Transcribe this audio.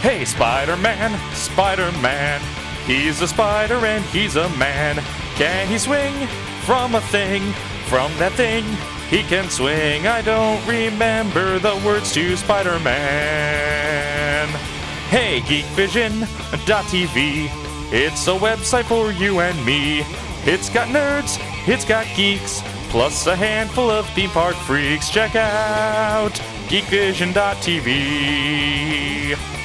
Hey, Spider Man, Spider Man. He's a spider and he's a man. Can he swing from a thing? From that thing, he can swing. I don't remember the words to Spider Man. Hey, GeekVision.tv. It's a website for you and me. It's got nerds, it's got geeks, plus a handful of theme park freaks. Check out geekvision.tv.